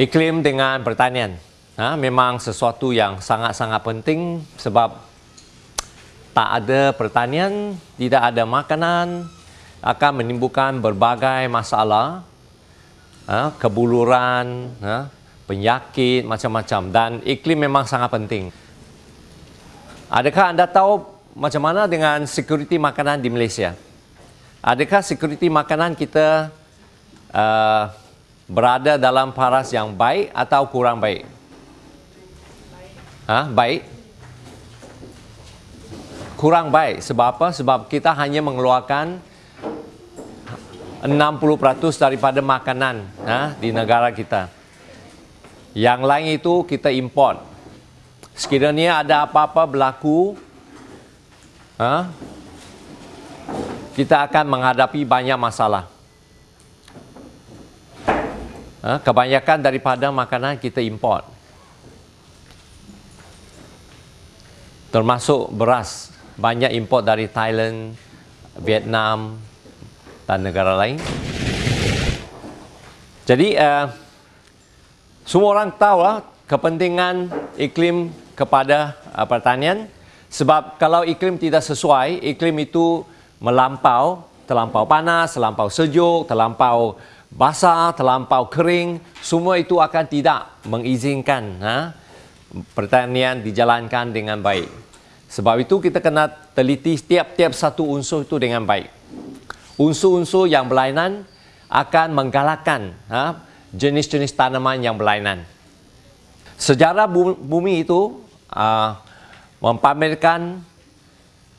Iklim dengan pertanian ha, memang sesuatu yang sangat-sangat penting sebab tak ada pertanian, tidak ada makanan akan menimbulkan berbagai masalah ha, kebuluran, ha, penyakit macam-macam dan iklim memang sangat penting. Adakah anda tahu macam mana dengan security makanan di Malaysia? Adakah security makanan kita uh, berada dalam paras yang baik atau kurang baik? Ha, baik. Kurang baik. Sebab apa? Sebab kita hanya mengeluarkan 60% daripada makanan ha, di negara kita. Yang lain itu kita import. Sekiranya ada apa-apa berlaku, ha, kita akan menghadapi banyak masalah. Ha, kebanyakan daripada makanan kita import. Termasuk beras. Banyak import dari Thailand, Vietnam dan negara lain. Jadi, uh, semua orang tahu lah kepentingan iklim kepada uh, pertanian. Sebab kalau iklim tidak sesuai, iklim itu melampau, terlampau panas, terlampau sejuk, terlampau basah, terlampau kering, semua itu akan tidak mengizinkan ha, pertanian dijalankan dengan baik. Sebab itu kita kena teliti setiap-tiap satu unsur itu dengan baik. Unsur-unsur yang berlainan akan menggalakkan ha, jenis-jenis tanaman yang berlainan. Sejarah bumi itu uh, mempamerkan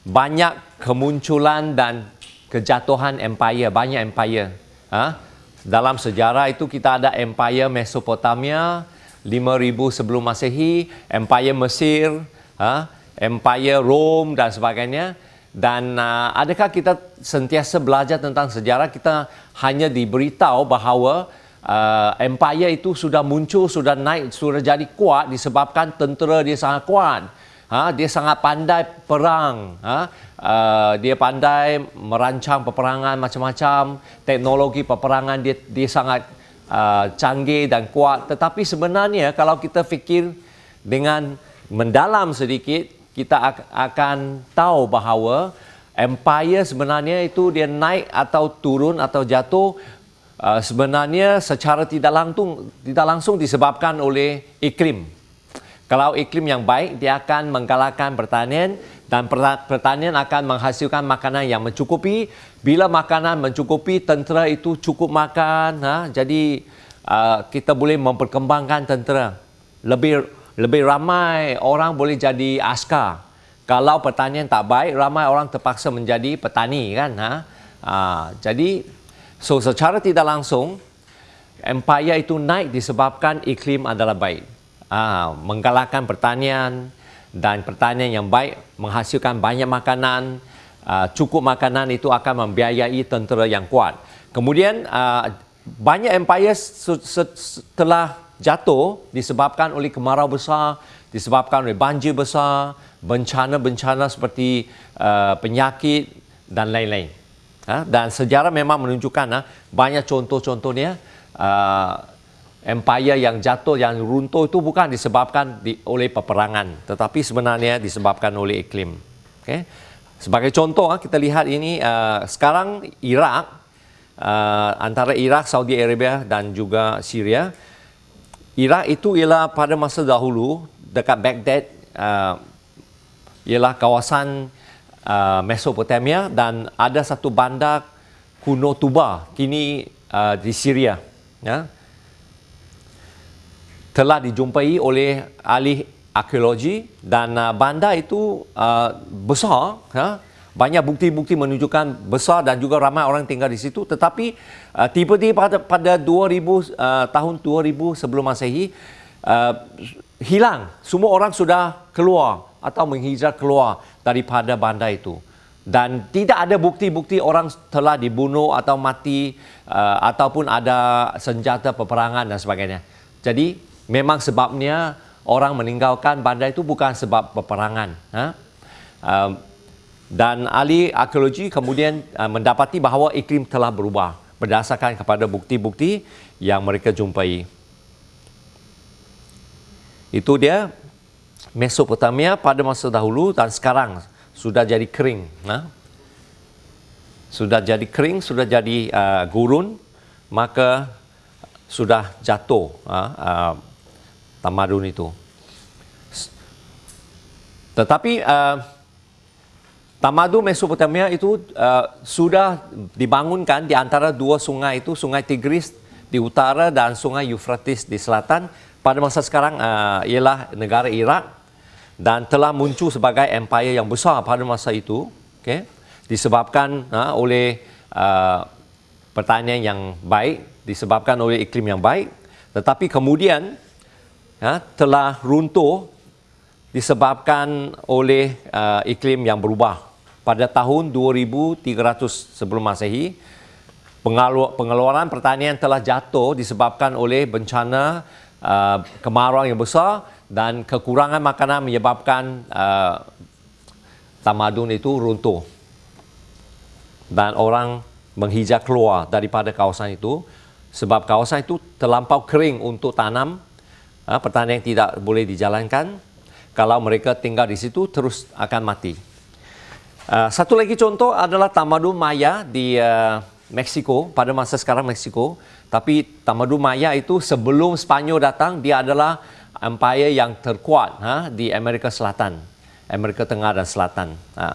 banyak kemunculan dan kejatuhan empire, banyak empire. Ha? Dalam sejarah itu kita ada empire Mesopotamia 5000 sebelum Masehi, empire Mesir, ha? empire Rom dan sebagainya. Dan uh, adakah kita sentiasa belajar tentang sejarah? Kita hanya diberitahu bahawa uh, empire itu sudah muncul, sudah naik, sudah jadi kuat disebabkan tentera dia sangat kuat. Ha, dia sangat pandai perang. Ha, uh, dia pandai merancang peperangan macam-macam. Teknologi peperangan dia dia sangat uh, canggih dan kuat. Tetapi sebenarnya kalau kita fikir dengan mendalam sedikit, kita akan tahu bahawa empire sebenarnya itu dia naik atau turun atau jatuh uh, sebenarnya secara tidak langsung tidak langsung disebabkan oleh iklim. Kalau iklim yang baik dia akan menggalakkan pertanian dan pertanian akan menghasilkan makanan yang mencukupi. Bila makanan mencukupi, tentera itu cukup makan. Ha? Jadi uh, kita boleh memperkembangkan tentera. Lebih lebih ramai orang boleh jadi askar. Kalau pertanian tak baik, ramai orang terpaksa menjadi petani kan. Ha? Uh, jadi So secara tidak langsung empire itu naik disebabkan iklim adalah baik. Ah, menggalakkan pertanian dan pertanian yang baik menghasilkan banyak makanan, ah, cukup makanan itu akan membiayai tentera yang kuat. Kemudian ah, banyak empire setelah jatuh disebabkan oleh kemarau besar, disebabkan oleh banjir besar, bencana-bencana seperti uh, penyakit dan lain-lain. Ha? Dan sejarah memang menunjukkan ha, banyak contoh-contohnya uh, empire yang jatuh, yang runtuh itu bukan disebabkan di, oleh peperangan, tetapi sebenarnya disebabkan oleh iklim. Okay? Sebagai contoh, ha, kita lihat ini uh, sekarang Iraq, uh, antara Iraq, Saudi Arabia dan juga Syria. Iraq itu ialah pada masa dahulu dekat Baghdad, uh, ialah kawasan uh, Mesopotamia dan ada satu bandar kuno Tuba kini uh, di Syria ya telah dijumpai oleh ahli arkeologi dan uh, bandar itu uh, besar ya banyak bukti-bukti menunjukkan besar dan juga ramai orang tinggal di situ. Tetapi uh, tiba-tiba pada pada 2000 uh, tahun 2000 sebelum Masehi uh, hilang. Semua orang sudah keluar atau menghijrah keluar daripada bandar itu. Dan tidak ada bukti-bukti orang telah dibunuh atau mati uh, ataupun ada senjata peperangan dan sebagainya. Jadi memang sebabnya orang meninggalkan bandar itu bukan sebab peperangan. Ha? Uh, dan ahli arkeologi kemudian uh, mendapati bahawa iklim telah berubah berdasarkan kepada bukti-bukti yang mereka jumpai. Itu dia Mesopotamia pada masa dahulu dan sekarang sudah jadi kering. Ha? Sudah jadi kering, sudah jadi uh, gurun, maka sudah jatuh uh, uh, tamadun itu. Tetapi uh, tamadun Mesopotamia itu uh, sudah dibangunkan di antara dua sungai itu, Sungai Tigris di utara dan Sungai Euphrates di selatan. Pada masa sekarang uh, ialah negara Iraq dan telah muncul sebagai empire yang besar pada masa itu okay? disebabkan oleh pertanian yang baik disebabkan oleh iklim yang baik tetapi kemudian uh, telah runtuh disebabkan oleh uh, iklim yang berubah. Pada tahun 2300 sebelum Masehi pengeluaran pertanian telah jatuh disebabkan oleh bencana uh, kemarau yang besar dan kekurangan makanan menyebabkan uh, tamadun itu runtuh. Dan orang menghijau keluar daripada kawasan itu sebab kawasan itu terlampau kering untuk tanam uh, pertanian tidak boleh dijalankan kalau mereka tinggal di situ terus akan mati uh, satu lagi contoh adalah tamadun Maya di uh, Mexico pada masa sekarang Mexico tapi tamadun Maya itu sebelum Spanyol datang dia adalah empire yang terkuat ha, di Amerika Selatan, Amerika Tengah dan Selatan. Ha.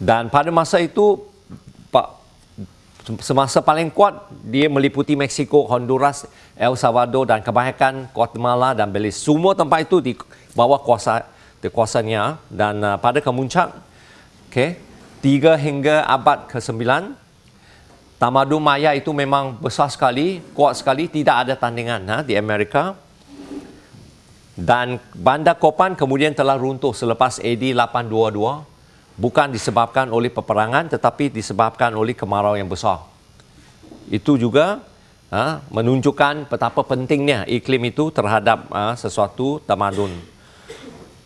Dan pada masa itu, semasa paling kuat, dia meliputi Mexico, Honduras, El Salvador dan kebanyakan Guatemala dan Belize. Semua tempat itu di bawah kuasa kuasanya dan uh, pada kemuncak, okay, tiga hingga abad ke-9, Tamadun Maya itu memang besar sekali, kuat sekali, tidak ada tandingan ha, di Amerika. Dan bandar Kopan kemudian telah runtuh selepas AD 822, bukan disebabkan oleh peperangan tetapi disebabkan oleh kemarau yang besar. Itu juga ha, menunjukkan betapa pentingnya iklim itu terhadap ha, sesuatu tamadun.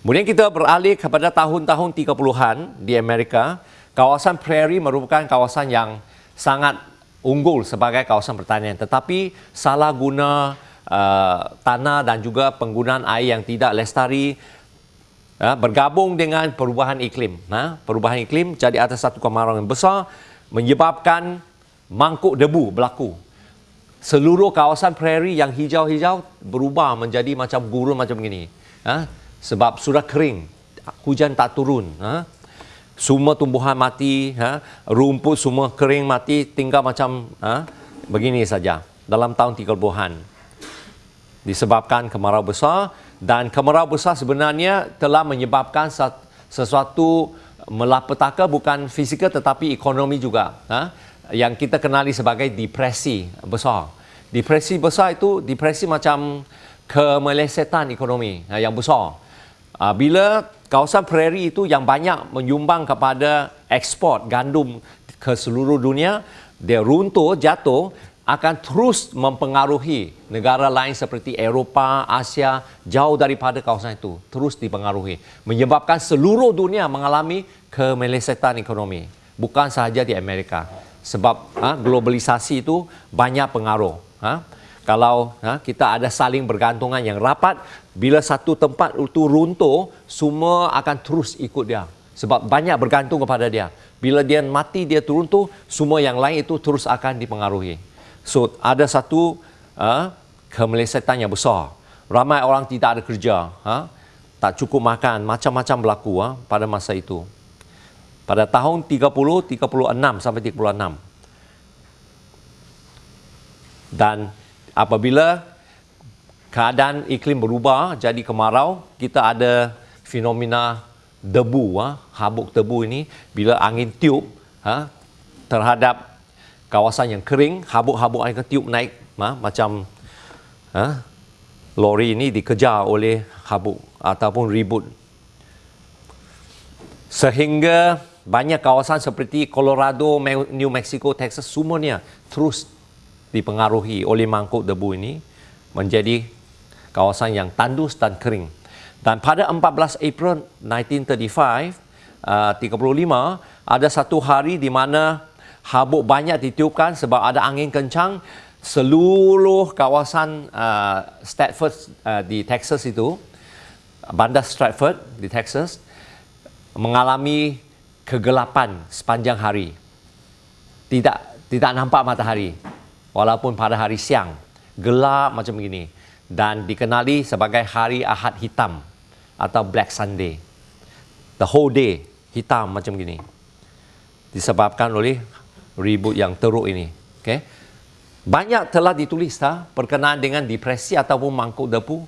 Kemudian kita beralih kepada tahun-tahun 30-an di Amerika, kawasan prairie merupakan kawasan yang sangat unggul sebagai kawasan pertanian tetapi salah guna uh, tanah dan juga penggunaan air yang tidak lestari uh, bergabung dengan perubahan iklim uh, perubahan iklim jadi ada satu kemarau yang besar menyebabkan mangkuk debu berlaku seluruh kawasan prairie yang hijau-hijau berubah menjadi macam gurun macam ini uh, sebab sudah kering hujan tak turun uh, semua tumbuhan mati, ha? rumput semua kering mati, tinggal macam ha? begini saja dalam tahun 30-an. Disebabkan kemarau besar dan kemarau besar sebenarnya telah menyebabkan sesuatu melapetaka bukan fizikal tetapi ekonomi juga. Ha? Yang kita kenali sebagai depresi besar. Depresi besar itu depresi macam kemelesetan ekonomi ha, yang besar. Ha, bila kawasan prairie itu yang banyak menyumbang kepada ekspor gandum ke seluruh dunia, dia runtuh, jatuh, akan terus mempengaruhi negara lain seperti Eropah, Asia, jauh daripada kawasan itu. Terus dipengaruhi. Menyebabkan seluruh dunia mengalami kemelesetan ekonomi. Bukan sahaja di Amerika. Sebab ha, globalisasi itu banyak pengaruh. Ha? Kalau ha, kita ada saling bergantungan yang rapat, bila satu tempat itu runtuh, semua akan terus ikut dia. Sebab banyak bergantung kepada dia. Bila dia mati, dia runtuh, semua yang lain itu terus akan dipengaruhi. So, ada satu uh, kemelesetan yang besar. Ramai orang tidak ada kerja. Ha? Tak cukup makan. Macam-macam berlaku ha? pada masa itu. Pada tahun 30, 36 sampai 36. Dan apabila keadaan iklim berubah jadi kemarau kita ada fenomena debu ha, habuk debu ini bila angin tiup ha, terhadap kawasan yang kering habuk-habuk angin tiup naik ha, macam ha, lori ini dikejar oleh habuk ataupun ribut sehingga banyak kawasan seperti Colorado, New Mexico, Texas semuanya terus dipengaruhi oleh mangkuk debu ini menjadi kawasan yang tandus dan kering. Dan pada 14 April 1935, uh, 35, ada satu hari di mana habuk banyak ditiupkan sebab ada angin kencang seluruh kawasan uh, Stratford uh, di Texas itu, bandar Stratford di Texas, mengalami kegelapan sepanjang hari. Tidak tidak nampak matahari walaupun pada hari siang gelap macam begini dan dikenali sebagai hari Ahad hitam atau Black Sunday. The whole day hitam macam begini. Disebabkan oleh ribut yang teruk ini. Okay? Banyak telah ditulis ha, berkenaan dengan depresi ataupun mangkuk debu.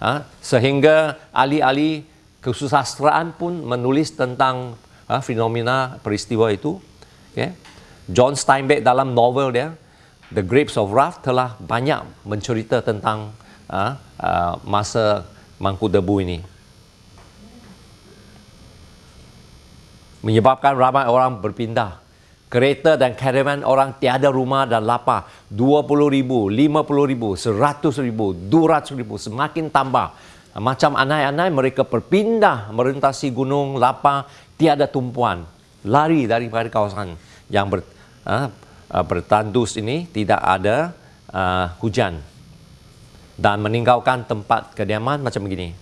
Ha, sehingga ahli-ahli kesusastraan pun menulis tentang ha, fenomena peristiwa itu. Okay? John Steinbeck dalam novel dia, The Grapes of Wrath telah banyak mencerita tentang ha, uh, masa mangkuk debu ini. Menyebabkan ramai orang berpindah kereta dan caravan orang tiada rumah dan lapar. 20 ribu, 50 ribu, 100 ribu, 200 ribu semakin tambah. Macam anai-anai mereka berpindah merentasi gunung lapar tiada tumpuan. Lari daripada kawasan yang ber, uh, bertandus ini tidak ada uh, hujan. Dan meninggalkan tempat kediaman macam begini.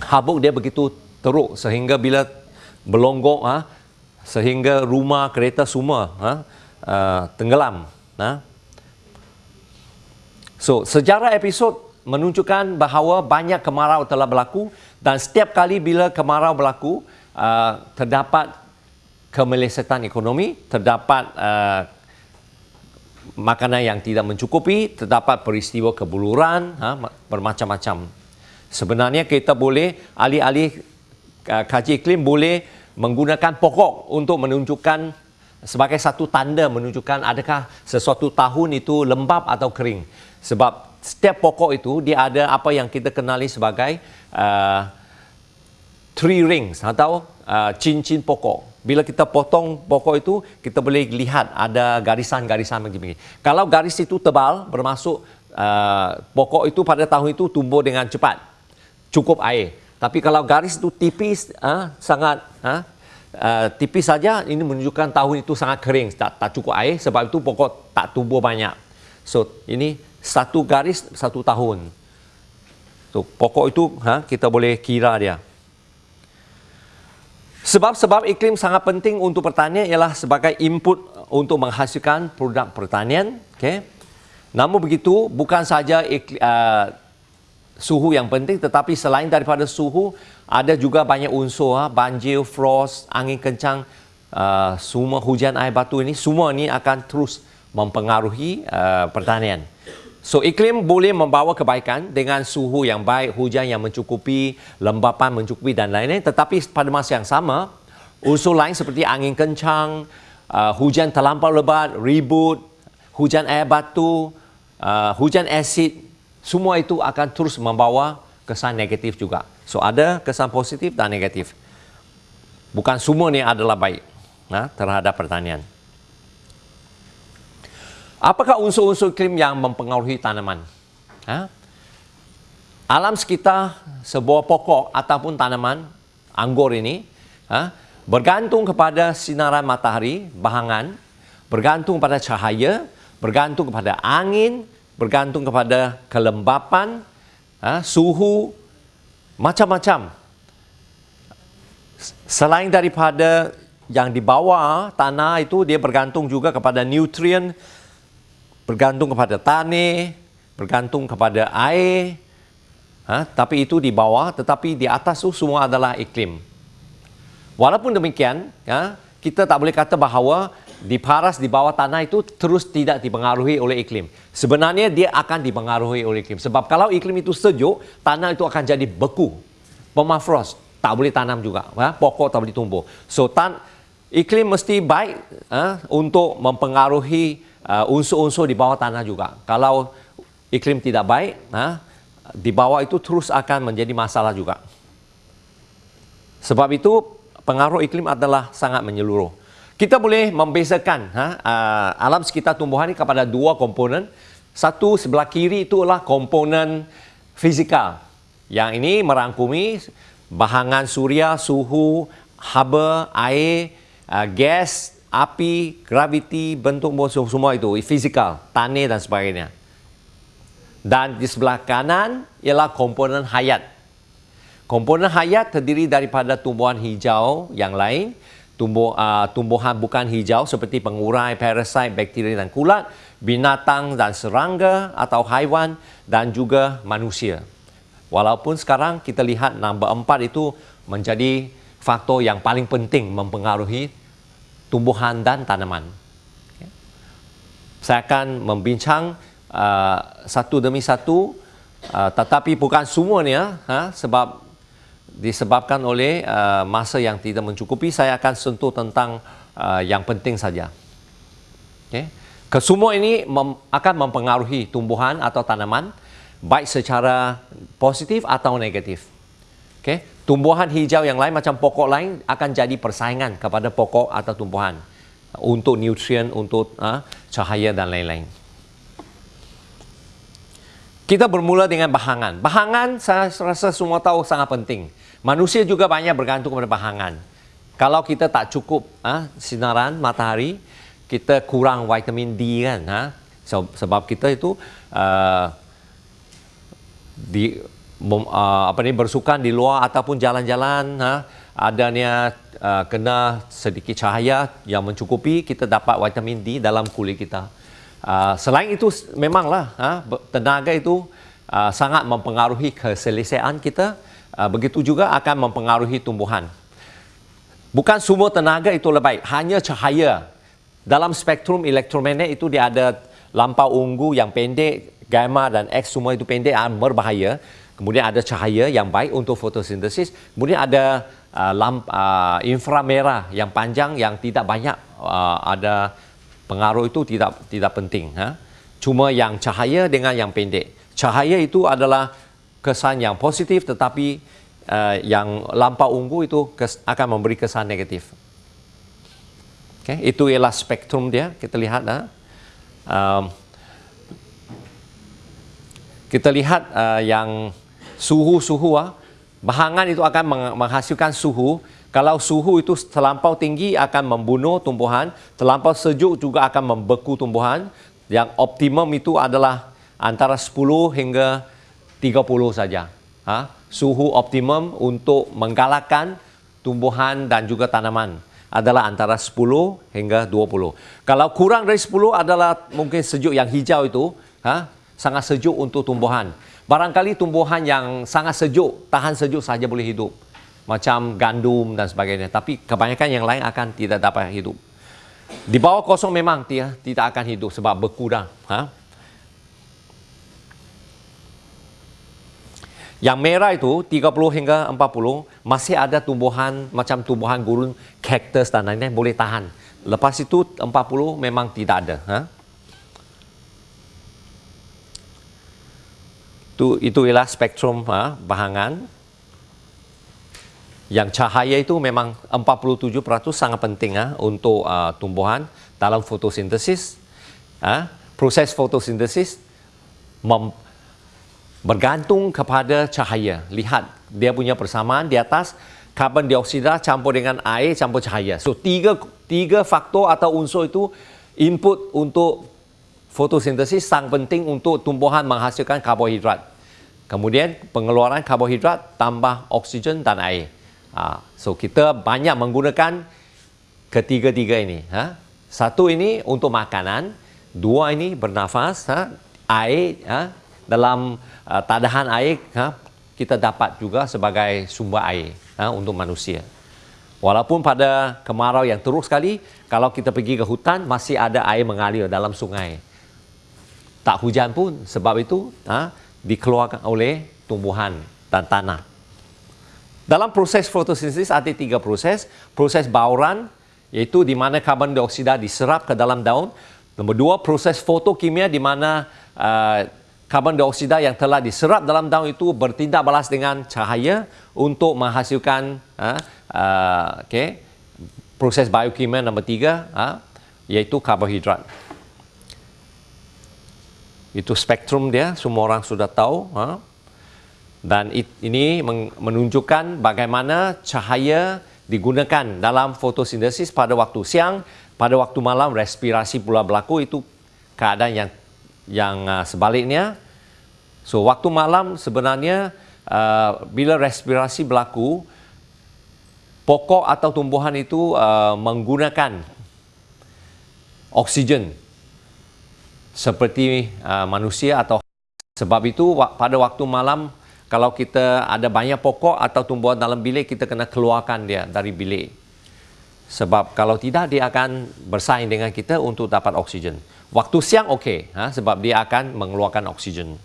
Habuk dia begitu teruk sehingga bila melonggok ha, sehingga rumah kereta semua ha, uh, tenggelam ha. so sejarah episod menunjukkan bahawa banyak kemarau telah berlaku dan setiap kali bila kemarau berlaku uh, terdapat kemelesetan ekonomi terdapat uh, makanan yang tidak mencukupi terdapat peristiwa kebuluran ha, bermacam-macam. Sebenarnya kita boleh alih-alih kaji iklim boleh menggunakan pokok untuk menunjukkan sebagai satu tanda menunjukkan adakah sesuatu tahun itu lembap atau kering. Sebab setiap pokok itu dia ada apa yang kita kenali sebagai uh, tree rings atau uh, cincin pokok. Bila kita potong pokok itu, kita boleh lihat ada garisan-garisan begini. Kalau garis itu tebal, bermaksud uh, pokok itu pada tahun itu tumbuh dengan cepat. Cukup air. Tapi kalau garis itu tipis, uh, sangat uh, uh, tipis saja, ini menunjukkan tahun itu sangat kering, tak, tak cukup air, sebab itu pokok tak tumbuh banyak. So, ini satu garis, satu tahun. So, pokok itu ha, kita boleh kira dia. Sebab-sebab iklim sangat penting untuk pertanian ialah sebagai input untuk menghasilkan produk pertanian. Okay. Namun begitu, bukan saja iklim, uh, suhu yang penting tetapi selain daripada suhu ada juga banyak unsur ha, banjir, frost, angin kencang, uh, semua hujan air batu ini semua ini akan terus mempengaruhi uh, pertanian. So iklim boleh membawa kebaikan dengan suhu yang baik, hujan yang mencukupi, lembapan mencukupi dan lain-lain tetapi pada masa yang sama unsur lain seperti angin kencang, uh, hujan terlampau lebat, ribut, hujan air batu, uh, hujan asid semua itu akan terus membawa kesan negatif juga. So ada kesan positif dan negatif. Bukan semua ni adalah baik nah, terhadap pertanian. Apakah unsur-unsur iklim yang mempengaruhi tanaman? Ha? Alam sekitar sebuah pokok ataupun tanaman anggur ini ha, bergantung kepada sinaran matahari, bahangan, bergantung pada cahaya, bergantung kepada angin, bergantung kepada kelembapan, ha, suhu, macam-macam. Selain daripada yang di bawah tanah itu, dia bergantung juga kepada nutrien, bergantung kepada tanah, bergantung kepada air. Ha, tapi itu di bawah, tetapi di atas itu semua adalah iklim. Walaupun demikian, ha, kita tak boleh kata bahawa di paras di bawah tanah itu terus tidak dipengaruhi oleh iklim. Sebenarnya dia akan dipengaruhi oleh iklim. Sebab kalau iklim itu sejuk, tanah itu akan jadi beku. Permafrost, tak boleh tanam juga. Ha? Pokok tak boleh tumbuh. So, tan iklim mesti baik ha? untuk mempengaruhi uh, unsur-unsur di bawah tanah juga. Kalau iklim tidak baik, ha? di bawah itu terus akan menjadi masalah juga. Sebab itu, pengaruh iklim adalah sangat menyeluruh. Kita boleh membezakan ha, uh, alam sekitar tumbuhan ini kepada dua komponen. Satu sebelah kiri itu adalah komponen fizikal. Yang ini merangkumi bahangan suria, suhu, haba, air, uh, gas, api, graviti, bentuk semua itu, fizikal, tanah dan sebagainya. Dan di sebelah kanan ialah komponen hayat. Komponen hayat terdiri daripada tumbuhan hijau yang lain, tumbuh, uh, tumbuhan bukan hijau seperti pengurai, parasit, bakteria dan kulat, binatang dan serangga atau haiwan dan juga manusia. Walaupun sekarang kita lihat nombor empat itu menjadi faktor yang paling penting mempengaruhi tumbuhan dan tanaman. Saya akan membincang uh, satu demi satu uh, tetapi bukan semuanya ha, sebab disebabkan oleh uh, masa yang tidak mencukupi saya akan sentuh tentang uh, yang penting saja. Okay. Kesemua ini mem akan mempengaruhi tumbuhan atau tanaman baik secara positif atau negatif. Okay. Tumbuhan hijau yang lain macam pokok lain akan jadi persaingan kepada pokok atau tumbuhan untuk nutrien, untuk uh, cahaya dan lain-lain. Kita bermula dengan bahangan. Bahangan saya rasa semua tahu sangat penting. Manusia juga banyak bergantung kepada bahangan. Kalau kita tak cukup uh, sinaran matahari, kita kurang vitamin D kan. Uh, sebab kita itu uh, di uh, apa ni bersukan di luar ataupun jalan-jalan ha adanya uh, kena sedikit cahaya yang mencukupi kita dapat vitamin D dalam kulit kita. Uh, selain itu memanglah ha tenaga itu uh, sangat mempengaruhi keselesaan kita begitu juga akan mempengaruhi tumbuhan. Bukan semua tenaga itu lebih baik, hanya cahaya. Dalam spektrum elektromagnet itu dia ada lampau ungu yang pendek, gamma dan X semua itu pendek berbahaya kemudian ada cahaya yang baik untuk fotosintesis, kemudian ada uh, lamp uh, inframerah yang panjang yang tidak banyak uh, ada pengaruh itu tidak tidak penting ha? cuma yang cahaya dengan yang pendek cahaya itu adalah kesan yang positif tetapi uh, yang lampau ungu itu kes, akan memberi kesan negatif okay? itu ialah spektrum dia kita lihat ha? um, kita lihat uh, yang suhu-suhu ah, bahangan itu akan menghasilkan suhu. Kalau suhu itu terlampau tinggi akan membunuh tumbuhan, terlampau sejuk juga akan membeku tumbuhan. Yang optimum itu adalah antara 10 hingga 30 saja. Ha? Suhu optimum untuk menggalakkan tumbuhan dan juga tanaman adalah antara 10 hingga 20. Kalau kurang dari 10 adalah mungkin sejuk yang hijau itu, ha? sangat sejuk untuk tumbuhan. Barangkali tumbuhan yang sangat sejuk, tahan sejuk saja boleh hidup. Macam gandum dan sebagainya. Tapi kebanyakan yang lain akan tidak dapat hidup. Di bawah kosong memang tidak akan hidup sebab berkurang. Ha? Yang merah itu 30 hingga 40 masih ada tumbuhan macam tumbuhan gurun, cactus dan lain-lain boleh tahan. Lepas itu 40 memang tidak ada. Ha? itu itu ialah spektrum ha, bahangan yang cahaya itu memang 47% sangat penting ha, untuk uh, tumbuhan dalam fotosintesis ha, proses fotosintesis mem, bergantung kepada cahaya lihat dia punya persamaan di atas karbon dioksida campur dengan air campur cahaya so tiga tiga faktor atau unsur itu input untuk fotosintesis sangat penting untuk tumbuhan menghasilkan karbohidrat. Kemudian pengeluaran karbohidrat tambah oksigen dan air. Ha, so kita banyak menggunakan ketiga-tiga ini. Ha. Satu ini untuk makanan, dua ini bernafas, ha. air. Dalam uh, tadahan air ha. kita dapat juga sebagai sumber air ha, untuk manusia. Walaupun pada kemarau yang teruk sekali, kalau kita pergi ke hutan masih ada air mengalir dalam sungai tak hujan pun sebab itu ha, dikeluarkan oleh tumbuhan dan tanah. Dalam proses fotosintesis ada tiga proses. Proses bauran iaitu di mana karbon dioksida diserap ke dalam daun. Nombor dua, proses fotokimia di mana uh, karbon dioksida yang telah diserap dalam daun itu bertindak balas dengan cahaya untuk menghasilkan uh, uh, okay, proses biokimia nombor tiga uh, iaitu karbohidrat itu spektrum dia semua orang sudah tahu ha? dan it, ini menunjukkan bagaimana cahaya digunakan dalam fotosintesis pada waktu siang, pada waktu malam respirasi pula berlaku itu keadaan yang yang uh, sebaliknya. So waktu malam sebenarnya uh, bila respirasi berlaku pokok atau tumbuhan itu uh, menggunakan oksigen. Seperti uh, manusia atau sebab itu pada waktu malam kalau kita ada banyak pokok atau tumbuhan dalam bilik kita kena keluarkan dia dari bilik. Sebab kalau tidak dia akan bersaing dengan kita untuk dapat oksigen. Waktu siang okey ha, sebab dia akan mengeluarkan oksigen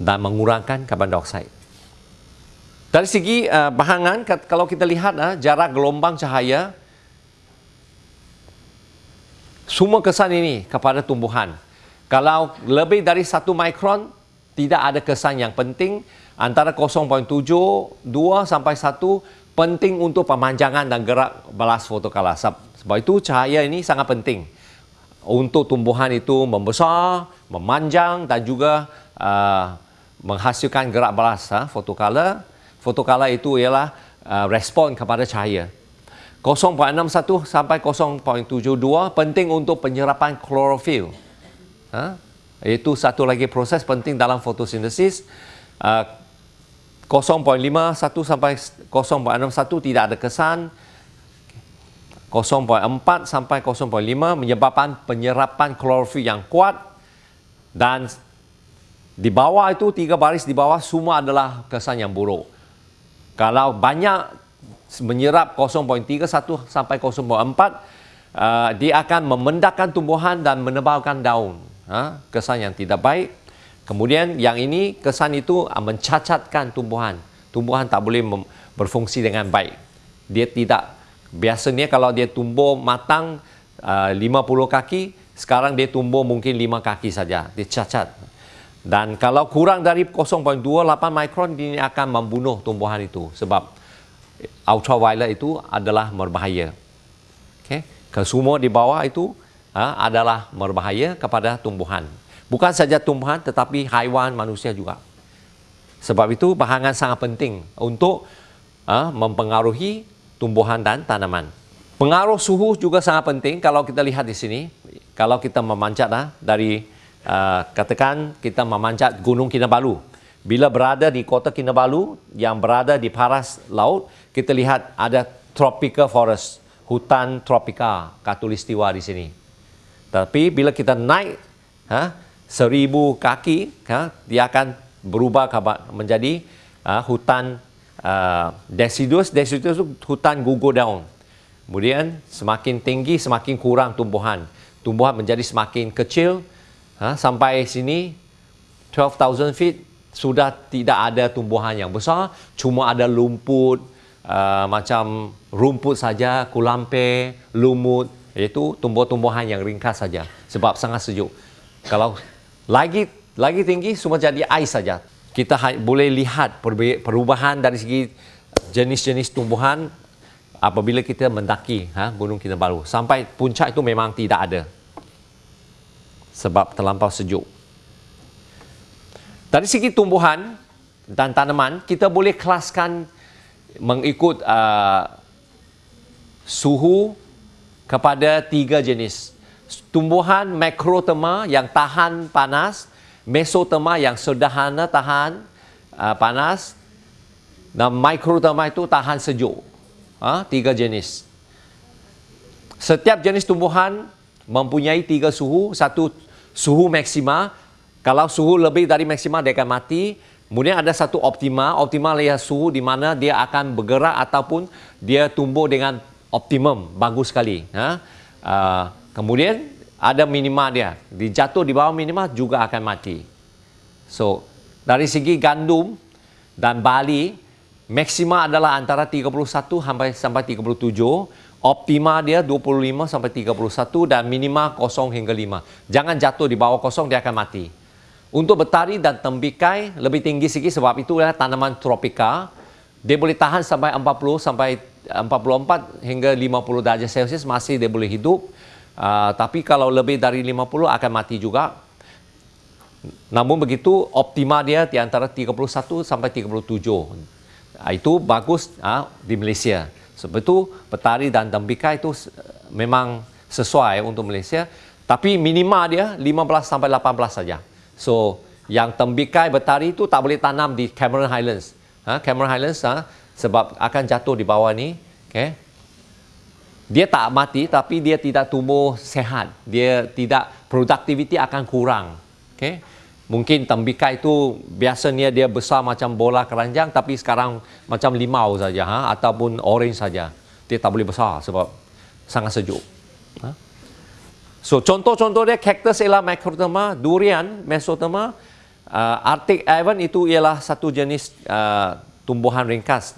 dan mengurangkan karbon dioksida dari segi uh, bahangan kalau kita lihat uh, jarak gelombang cahaya semua kesan ini kepada tumbuhan. Kalau lebih dari satu mikron, tidak ada kesan yang penting. Antara 0.72 sampai 1 penting untuk pemanjangan dan gerak balas fotokala. Sebab itu cahaya ini sangat penting untuk tumbuhan itu membesar, memanjang dan juga uh, menghasilkan gerak balas uh, fotokala. Fotokala itu ialah uh, respon kepada cahaya. 0.61 sampai 0.72 penting untuk penyerapan klorofil. Ha? Itu satu lagi proses penting dalam fotosintesis. Uh, 0.51 sampai 0.61 tidak ada kesan. 0.4 sampai 0.5 menyebabkan penyerapan klorofil yang kuat dan di bawah itu tiga baris di bawah semua adalah kesan yang buruk. Kalau banyak menyerap 0.31 sampai 0.4 uh, dia akan memendakkan tumbuhan dan menebalkan daun. Ha? kesan yang tidak baik. Kemudian yang ini kesan itu uh, mencacatkan tumbuhan. Tumbuhan tak boleh berfungsi dengan baik. Dia tidak biasanya kalau dia tumbuh matang uh, 50 kaki sekarang dia tumbuh mungkin 5 kaki saja. Dia cacat dan kalau kurang dari 0.28 mikron dia akan membunuh tumbuhan itu sebab ultraviolet itu adalah berbahaya. Okay. Kesemua di bawah itu ha, adalah berbahaya kepada tumbuhan. Bukan saja tumbuhan tetapi haiwan manusia juga. Sebab itu bahangan sangat penting untuk ha, mempengaruhi tumbuhan dan tanaman. Pengaruh suhu juga sangat penting kalau kita lihat di sini. Kalau kita memanjat ha, dari uh, katakan kita memanjat Gunung Kinabalu. Bila berada di kota Kinabalu yang berada di paras laut, kita lihat ada tropical forest, hutan tropika katulistiwa di sini. Tapi bila kita naik ha, seribu kaki, ha, dia akan berubah menjadi ha, hutan uh, deciduous. Deciduous itu hutan gugur daun. Kemudian semakin tinggi, semakin kurang tumbuhan. Tumbuhan menjadi semakin kecil. Ha, sampai sini 12,000 feet sudah tidak ada tumbuhan yang besar, cuma ada lumput, uh, macam rumput saja, kulampe, lumut, iaitu tumbuh-tumbuhan yang ringkas saja sebab sangat sejuk. Kalau lagi lagi tinggi, semua jadi ais saja. Kita boleh lihat perubahan dari segi jenis-jenis tumbuhan apabila kita mendaki ha, Gunung Kinabalu. Sampai puncak itu memang tidak ada sebab terlampau sejuk. Dari segi tumbuhan dan tanaman, kita boleh kelaskan mengikut uh, suhu kepada tiga jenis. Tumbuhan makrotema yang tahan panas, mesotema yang sederhana tahan uh, panas, dan mikrotema itu tahan sejuk. Ha? Tiga jenis. Setiap jenis tumbuhan mempunyai tiga suhu. Satu suhu maksima kalau suhu lebih dari maksimal dia akan mati. Kemudian ada satu optima. Optimal ialah suhu di mana dia akan bergerak ataupun dia tumbuh dengan optimum. Bagus sekali. Ha? Uh, kemudian ada minima dia. Dijatuh di bawah minima juga akan mati. So, dari segi gandum dan bali, maksima adalah antara 31 sampai sampai 37. Optima dia 25 sampai 31 dan minima kosong hingga 5. Jangan jatuh di bawah kosong, dia akan mati. Untuk betari dan tembikai lebih tinggi sikit sebab itu adalah tanaman tropika. Dia boleh tahan sampai 40 sampai 44 hingga 50 darjah Celsius masih dia boleh hidup. Uh, tapi kalau lebih dari 50 akan mati juga. Namun begitu optima dia di antara 31 sampai 37. Ah, itu bagus uh, di Malaysia. Itu petari dan tembikar itu memang sesuai untuk Malaysia. Tapi minima dia 15 sampai 18 saja. So yang tembikar betari itu tak boleh tanam di Cameron Highlands. Ha, Cameron Highlands ha, sebab akan jatuh di bawah ni. Okay. Dia tak mati tapi dia tidak tumbuh sehat. Dia tidak produktiviti akan kurang. Okay mungkin tembikar itu biasanya dia besar macam bola keranjang tapi sekarang macam limau saja ha? ataupun orange saja dia tak boleh besar sebab sangat sejuk ha? so contoh-contoh dia cactus ialah macrotoma durian mesotoma uh, arctic Ivan itu ialah satu jenis uh, tumbuhan ringkas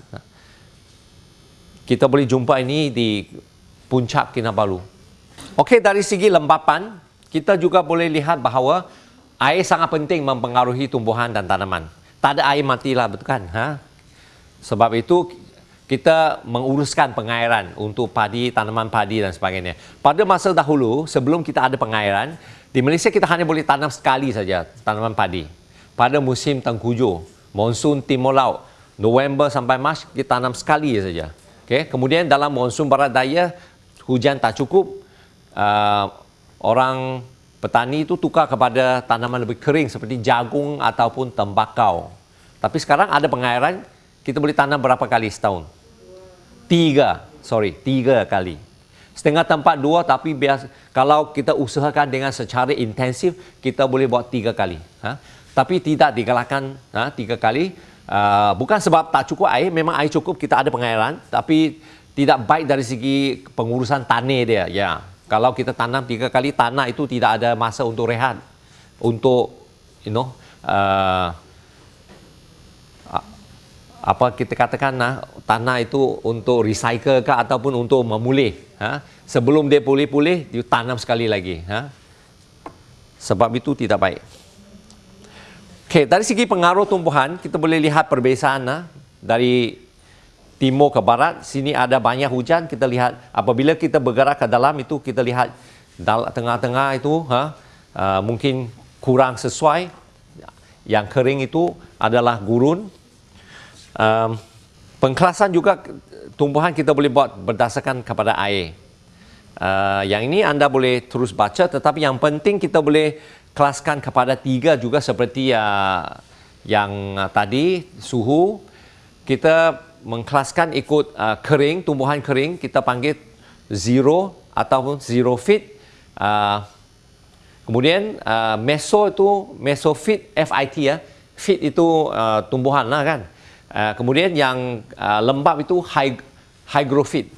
kita boleh jumpa ini di puncak Kinabalu Okey dari segi lembapan kita juga boleh lihat bahawa air sangat penting mempengaruhi tumbuhan dan tanaman. Tak ada air matilah, betul kan? Ha? Sebab itu kita menguruskan pengairan untuk padi, tanaman padi dan sebagainya. Pada masa dahulu, sebelum kita ada pengairan, di Malaysia kita hanya boleh tanam sekali saja tanaman padi. Pada musim tengkujuh, monsun timur laut, November sampai Mac kita tanam sekali saja. Okay? Kemudian dalam monsun barat daya, hujan tak cukup, uh, orang petani itu tukar kepada tanaman lebih kering seperti jagung ataupun tembakau. Tapi sekarang ada pengairan, kita boleh tanam berapa kali setahun? Tiga, sorry, tiga kali. Setengah tempat dua, tapi biasa, kalau kita usahakan dengan secara intensif, kita boleh buat tiga kali. Ha? Tapi tidak digalakkan ha, tiga kali. Uh, bukan sebab tak cukup air, memang air cukup, kita ada pengairan. Tapi tidak baik dari segi pengurusan tanah dia. Ya, kalau kita tanam tiga kali tanah itu tidak ada masa untuk rehat untuk you know uh, apa kita katakan nah, tanah itu untuk recycle ke ataupun untuk memulih ha? sebelum dia pulih-pulih dia tanam sekali lagi ha? sebab itu tidak baik Okay, dari segi pengaruh tumbuhan kita boleh lihat perbezaan nah, dari timur ke barat sini ada banyak hujan kita lihat. Apabila kita bergerak ke dalam itu kita lihat tengah-tengah itu ha, uh, mungkin kurang sesuai. Yang kering itu adalah gurun. Um, pengkelasan juga tumbuhan kita boleh buat berdasarkan kepada air. Uh, yang ini anda boleh terus baca tetapi yang penting kita boleh kelaskan kepada tiga juga seperti uh, yang uh, tadi suhu. Kita mengkelaskan ikut uh, kering, tumbuhan kering, kita panggil zero ataupun zero fit. Uh, kemudian uh, meso itu mesofit FIT ya. Fit itu uh, tumbuhan lah kan. Uh, kemudian yang uh, lembab itu high hygrofit.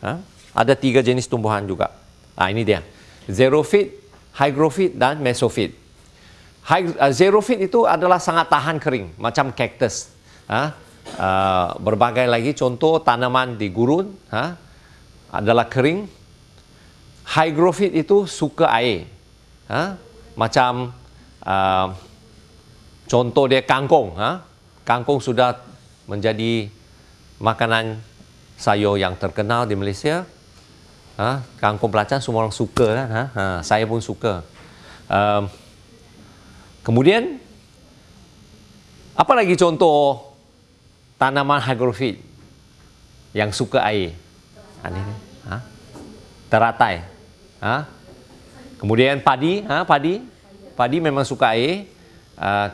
Uh, ada tiga jenis tumbuhan juga. Ah ini dia. Zero fit, hygrofit dan mesofit. High, uh, fit itu adalah sangat tahan kering macam cactus. Uh, uh, berbagai lagi contoh tanaman di gurun ha, adalah kering. Hygrofit itu suka air. Ha, macam uh, contoh dia kangkung. Ha. Kangkung sudah menjadi makanan sayur yang terkenal di Malaysia. Ha, kangkung belacan semua orang suka kan. Ha. Ha, saya pun suka. Um, kemudian apa lagi contoh tanaman hygrofit yang suka air. Ha, ini, ha? Teratai. Ha? Kemudian padi, ha? padi. Padi memang suka air. Uh,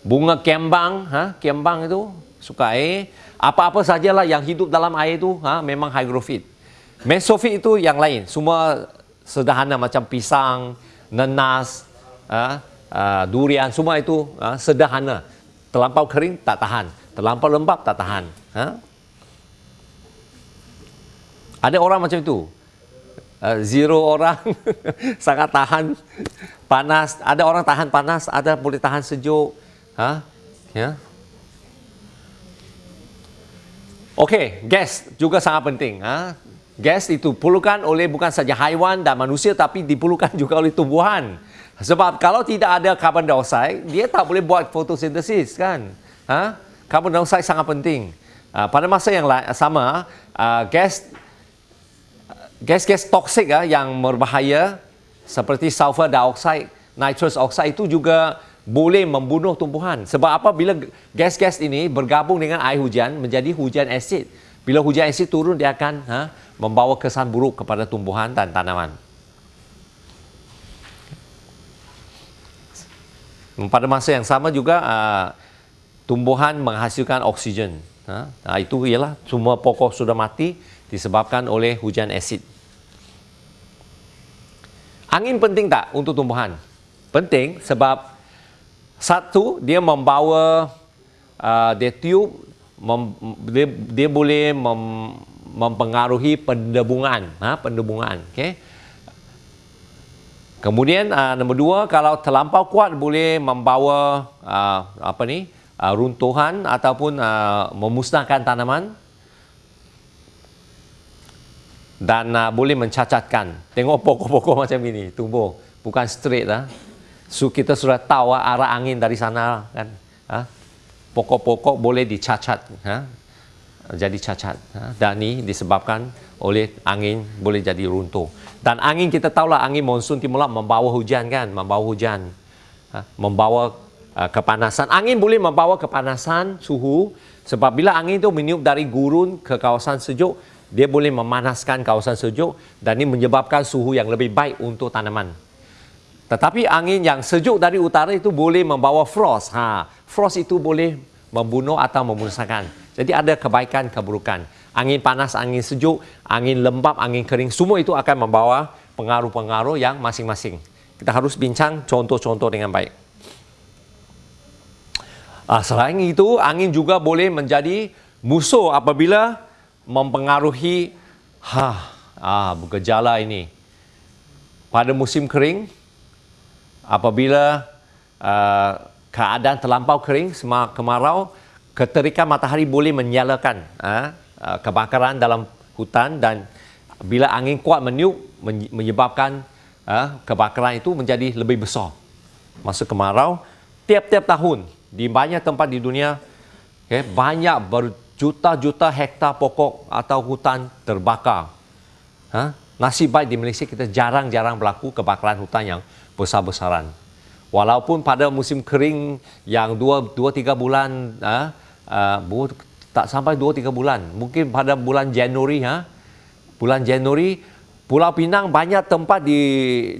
bunga kembang, ha? kembang itu suka air. Apa-apa sajalah yang hidup dalam air itu ha? memang hygrofit. Mesofit itu yang lain. Semua sederhana macam pisang, nenas, ha? uh, durian, semua itu ha? sederhana. Terlampau kering tak tahan terlampau lembab tak tahan ha? ada orang macam itu uh, zero orang sangat tahan panas ada orang tahan panas ada boleh tahan sejuk ha? ya Okey, gas juga sangat penting. Ha? Gas itu diperlukan oleh bukan saja haiwan dan manusia tapi diperlukan juga oleh tumbuhan. Sebab kalau tidak ada carbon dioxide, dia tak boleh buat fotosintesis kan? Ha? Carbon dioxide sangat penting. Uh, pada masa yang sama, uh, gas gas-gas toksik uh, yang berbahaya seperti sulfur dioxide, nitrous oxide itu juga boleh membunuh tumbuhan. Sebab apa? Bila gas-gas ini bergabung dengan air hujan menjadi hujan asid. Bila hujan asid turun dia akan ha, membawa kesan buruk kepada tumbuhan dan tanaman. Pada masa yang sama juga uh, tumbuhan menghasilkan oksigen. Ha? Nah, itu ialah semua pokok sudah mati disebabkan oleh hujan asid. Angin penting tak untuk tumbuhan? Penting sebab satu, dia membawa uh, dia tiup, mem, dia, dia boleh mem, mempengaruhi pendebungan, ha, pendebungan. Okay? Kemudian uh, nombor dua, kalau terlampau kuat boleh membawa uh, apa ni uh, runtuhan ataupun uh, memusnahkan tanaman dan uh, boleh mencacatkan. Tengok pokok-pokok macam ini tumbuh, bukan straight lah. So kita sudah tahu arah angin dari sana kan. Ha? Pokok-pokok boleh dicacat. Ha? Jadi cacat. Ha? Dan ini disebabkan oleh angin boleh jadi runtuh. Dan angin kita tahulah angin monsun timur membawa hujan kan. Membawa hujan. Membawa uh, kepanasan. Angin boleh membawa kepanasan suhu. Sebab bila angin itu meniup dari gurun ke kawasan sejuk, dia boleh memanaskan kawasan sejuk dan ini menyebabkan suhu yang lebih baik untuk tanaman. Tetapi angin yang sejuk dari utara itu boleh membawa frost. Ha, frost itu boleh membunuh atau memusnahkan. Jadi ada kebaikan keburukan. Angin panas, angin sejuk, angin lembap, angin kering, semua itu akan membawa pengaruh-pengaruh yang masing-masing. Kita harus bincang contoh-contoh dengan baik. Ah, selain itu, angin juga boleh menjadi musuh apabila mempengaruhi ha, ah, gejala ini. Pada musim kering, apabila uh, keadaan terlampau kering, semua kemarau, keterikan matahari boleh menyalakan uh, kebakaran dalam hutan dan bila angin kuat meniup menyebabkan uh, kebakaran itu menjadi lebih besar. Masa kemarau, tiap-tiap tahun di banyak tempat di dunia, okay, banyak berjuta-juta hektar pokok atau hutan terbakar. Ha? Nasib baik di Malaysia kita jarang-jarang berlaku kebakaran hutan yang besar-besaran. Walaupun pada musim kering yang 2-3 bulan, uh, uh, tak sampai 2-3 bulan, mungkin pada bulan Januari, ha, bulan Januari, Pulau Pinang banyak tempat di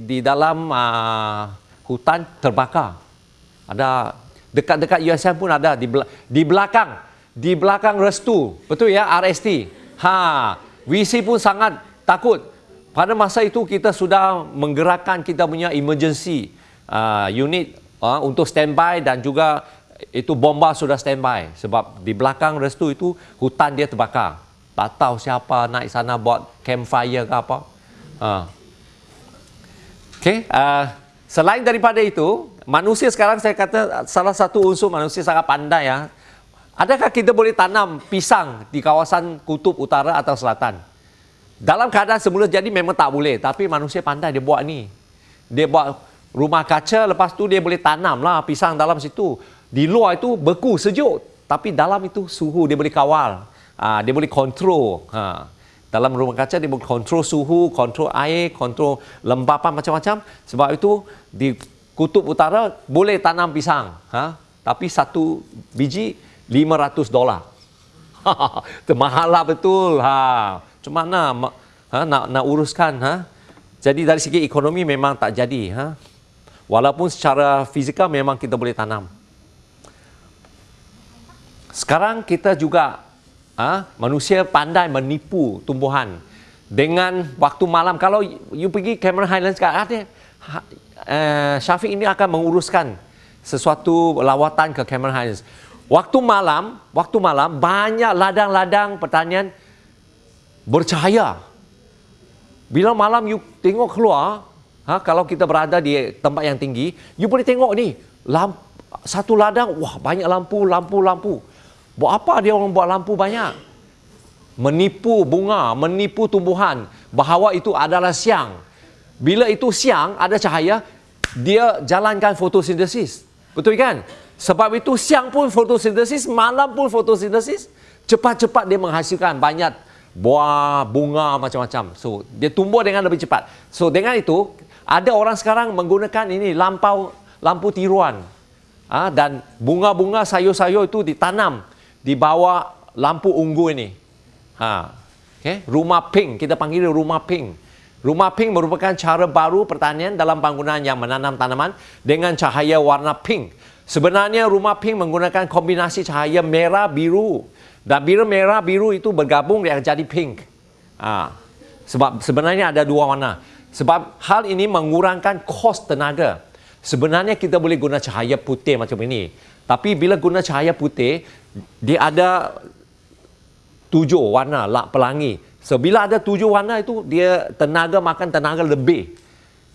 di dalam uh, hutan terbakar. Ada dekat-dekat USM pun ada di di belakang di belakang restu betul ya RST ha WC pun sangat takut pada masa itu kita sudah menggerakkan kita punya emergency uh, unit uh, untuk standby dan juga itu bomba sudah standby sebab di belakang restu itu hutan dia terbakar. Tak tahu siapa naik sana buat campfire ke apa. Uh. Okay, uh, selain daripada itu, manusia sekarang saya kata salah satu unsur manusia sangat pandai ya. Adakah kita boleh tanam pisang di kawasan kutub utara atau selatan? Dalam keadaan semula jadi memang tak boleh. Tapi manusia pandai dia buat ni. Dia buat rumah kaca, lepas tu dia boleh tanam lah pisang dalam situ. Di luar itu beku, sejuk. Tapi dalam itu suhu dia boleh kawal. Ha, dia boleh kontrol. Ha. Dalam rumah kaca dia boleh kontrol suhu, kontrol air, kontrol lembapan macam-macam. Sebab itu di kutub utara boleh tanam pisang. Ha. Tapi satu biji 500 dolar. Mahal lah betul. Ha. Macam mana ha, nak, nak uruskan? Ha? Jadi dari segi ekonomi memang tak jadi. Ha? Walaupun secara fizikal memang kita boleh tanam. Sekarang kita juga ha, manusia pandai menipu tumbuhan dengan waktu malam. Kalau you pergi Cameron Highlands sekarang, ada, ha, uh, Syafiq ini akan menguruskan sesuatu lawatan ke Cameron Highlands. Waktu malam, waktu malam banyak ladang-ladang pertanian bercahaya. Bila malam you tengok keluar, ha, kalau kita berada di tempat yang tinggi, you boleh tengok ni, lamp, satu ladang, wah banyak lampu, lampu, lampu. Buat apa dia orang buat lampu banyak? Menipu bunga, menipu tumbuhan bahawa itu adalah siang. Bila itu siang, ada cahaya, dia jalankan fotosintesis. Betul kan? Sebab itu siang pun fotosintesis, malam pun fotosintesis. Cepat-cepat dia menghasilkan banyak buah, bunga macam-macam. So, dia tumbuh dengan lebih cepat. So, dengan itu, ada orang sekarang menggunakan ini lampau lampu tiruan. Ha, dan bunga-bunga sayur-sayur itu ditanam di bawah lampu unggu ini. Ha. Okay. Rumah pink, kita panggil rumah pink. Rumah pink merupakan cara baru pertanian dalam bangunan yang menanam tanaman dengan cahaya warna pink. Sebenarnya rumah pink menggunakan kombinasi cahaya merah biru dan biru merah biru itu bergabung yang jadi pink. Ha. Sebab sebenarnya ada dua warna. Sebab hal ini mengurangkan kos tenaga. Sebenarnya kita boleh guna cahaya putih macam ini. Tapi bila guna cahaya putih, dia ada tujuh warna lak pelangi. So, bila ada tujuh warna itu, dia tenaga makan tenaga lebih.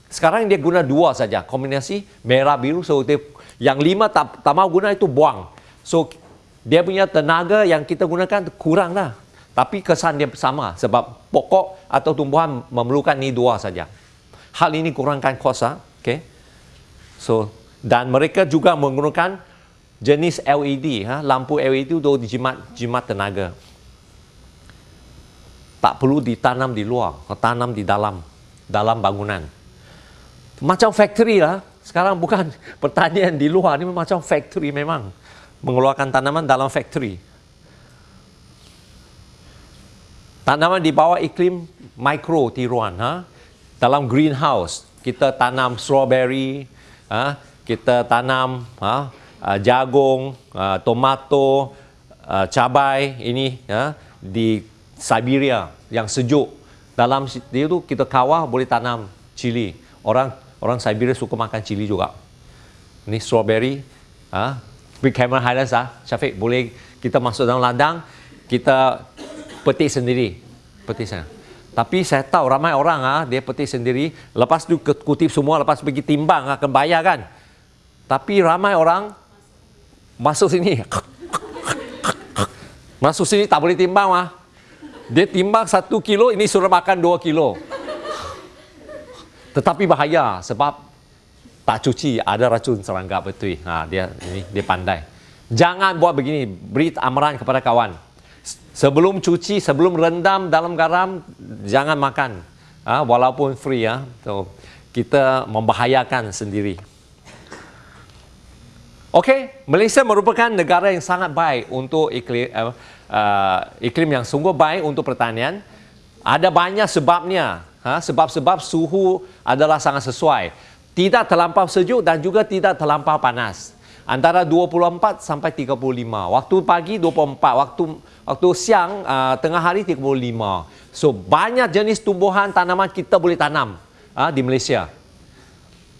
Sekarang dia guna dua saja, kombinasi merah biru. So, dia, yang lima tak, tak mau guna itu buang. So, dia punya tenaga yang kita gunakan kurang lah. Tapi kesan dia sama sebab pokok atau tumbuhan memerlukan ni dua saja. Hal ini kurangkan kos. Ha? Okay. So dan mereka juga menggunakan jenis LED, ha? lampu LED itu dijimat jimat tenaga. Tak perlu ditanam di luar, tanam di dalam dalam bangunan. Macam factory lah. Sekarang bukan pertanian di luar, ini macam factory memang. Mengeluarkan tanaman dalam factory. Tanaman di bawah iklim mikro tiruan. Ha? Dalam greenhouse, kita tanam strawberry, ha, kita tanam ha, uh, jagung, uh, tomato, uh, cabai ini ha, di Siberia yang sejuk. Dalam dia tu kita kawah boleh tanam cili. Orang orang Siberia suka makan cili juga. Ini strawberry. Ha, big camera highlights ah. Syafiq boleh kita masuk dalam ladang, kita petik sendiri. Petik sana. Tapi saya tahu ramai orang ah dia petik sendiri, lepas tu kutip semua, lepas pergi timbang akan bayar kan. Tapi ramai orang masuk sini. Masuk sini tak boleh timbang ah. Dia timbang satu kilo, ini suruh makan dua kilo. Tetapi bahaya sebab tak cuci ada racun serangga betul. Ha, dia ini dia pandai. Jangan buat begini, beri amaran kepada kawan. Sebelum cuci, sebelum rendam dalam garam, jangan makan. Ha, walaupun free ya. So, kita membahayakan sendiri. Okey, Malaysia merupakan negara yang sangat baik untuk iklim, uh, uh, iklim yang sungguh baik untuk pertanian. Ada banyak sebabnya. Ha, sebab-sebab suhu adalah sangat sesuai. Tidak terlampau sejuk dan juga tidak terlampau panas antara 24 sampai 35. Waktu pagi 24, waktu waktu siang uh, tengah hari 35. So banyak jenis tumbuhan tanaman kita boleh tanam uh, di Malaysia.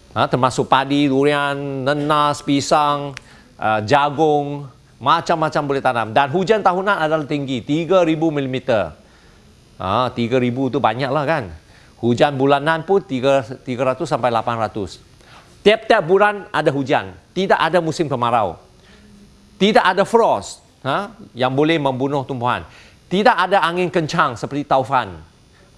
Uh, termasuk padi, durian, nenas, pisang, uh, jagung, macam-macam boleh tanam. Dan hujan tahunan adalah tinggi, 3000 mm. Uh, 3000 tu banyaklah kan. Hujan bulanan pun 300 sampai 800. Tiap-tiap bulan ada hujan, tidak ada musim kemarau. Tidak ada frost ha, yang boleh membunuh tumbuhan. Tidak ada angin kencang seperti taufan.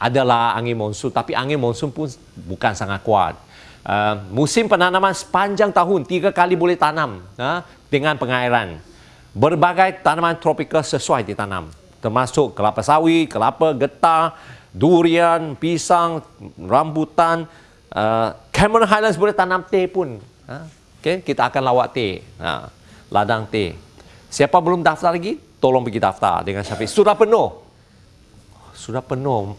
Adalah angin monsun, tapi angin monsun pun bukan sangat kuat. Uh, musim penanaman sepanjang tahun, tiga kali boleh tanam ha, dengan pengairan. Berbagai tanaman tropika sesuai ditanam. Termasuk kelapa sawit, kelapa getah, durian, pisang, rambutan, uh, Cameron Highlands boleh tanam teh pun. Ha? Okay? Kita akan lawak teh. Ha? Ladang teh. Siapa belum daftar lagi? Tolong pergi daftar dengan Syafiq. Sudah penuh. Sudah penuh.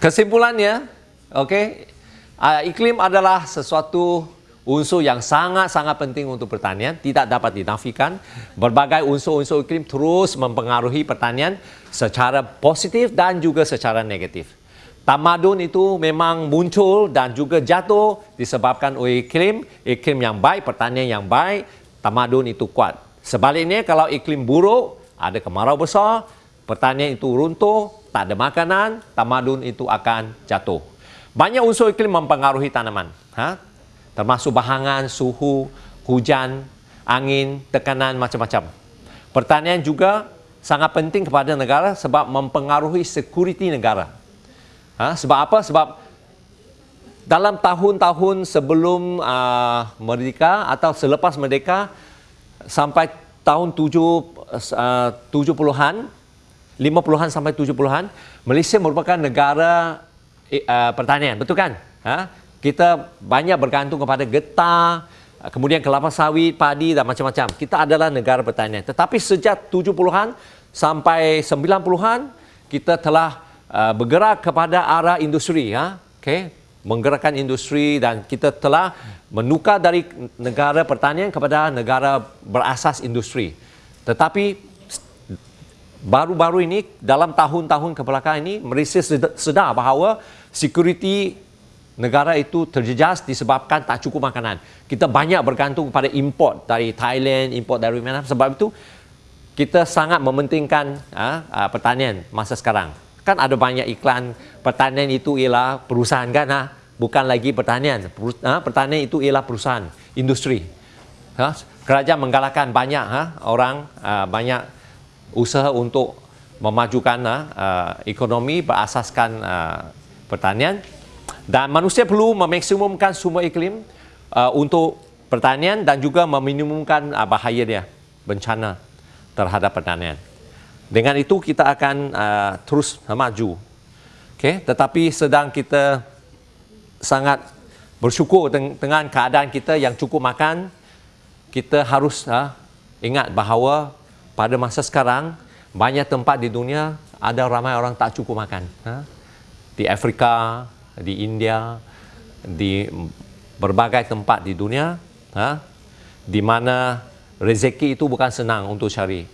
Kesimpulannya, okay, uh, iklim adalah sesuatu unsur yang sangat-sangat penting untuk pertanian tidak dapat dinafikan. Berbagai unsur-unsur iklim terus mempengaruhi pertanian secara positif dan juga secara negatif. Tamadun itu memang muncul dan juga jatuh disebabkan oleh iklim iklim yang baik pertanian yang baik tamadun itu kuat. Sebaliknya kalau iklim buruk ada kemarau besar pertanian itu runtuh tak ada makanan tamadun itu akan jatuh. Banyak unsur iklim mempengaruhi tanaman. Ha? Termasuk bahangan, suhu, hujan, angin, tekanan macam-macam. Pertanian juga sangat penting kepada negara sebab mempengaruhi security negara. Ha? Sebab apa? Sebab dalam tahun-tahun sebelum uh, merdeka atau selepas merdeka sampai tahun 7, uh, 70-an, 50-an sampai 70-an, Malaysia merupakan negara uh, pertanian, betul kan? Ha? Kita banyak bergantung kepada getah, kemudian kelapa sawit, padi dan macam-macam. Kita adalah negara pertanian. Tetapi sejak 70-an sampai 90-an kita telah uh, bergerak kepada arah industri ya. Okey, menggerakkan industri dan kita telah menukar dari negara pertanian kepada negara berasas industri. Tetapi baru-baru ini dalam tahun-tahun kebelakangan ini Malaysia sedar bahawa security negara itu terjejas disebabkan tak cukup makanan. Kita banyak bergantung kepada import dari Thailand, import dari mana sebab itu kita sangat mementingkan ha, ha, pertanian masa sekarang. Kan ada banyak iklan pertanian itu ialah perusahaan kan ha? bukan lagi pertanian. Ha? Pertanian itu ialah perusahaan, industri. Ha? Kerajaan menggalakkan banyak ha? orang ha, banyak usaha untuk memajukan uh, ekonomi berasaskan uh, pertanian dan manusia perlu memaksimumkan sumber iklim uh, untuk pertanian dan juga meminimumkan uh, bahaya dia bencana terhadap pertanian. Dengan itu kita akan uh, terus maju. Okay? Tetapi sedang kita sangat bersyukur dengan keadaan kita yang cukup makan, kita harus uh, ingat bahawa pada masa sekarang banyak tempat di dunia ada ramai orang tak cukup makan ha? di Afrika di India di berbagai tempat di dunia ha? di mana rezeki itu bukan senang untuk cari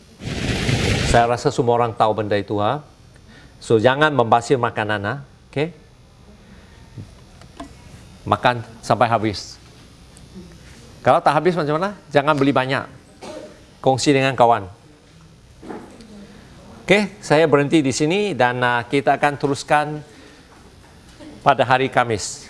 saya rasa semua orang tahu benda itu ha? so jangan membasir makanan ha? okay? makan sampai habis kalau tak habis macam mana jangan beli banyak kongsi dengan kawan Okey, saya berhenti di sini dan uh, kita akan teruskan pada hari Kamis.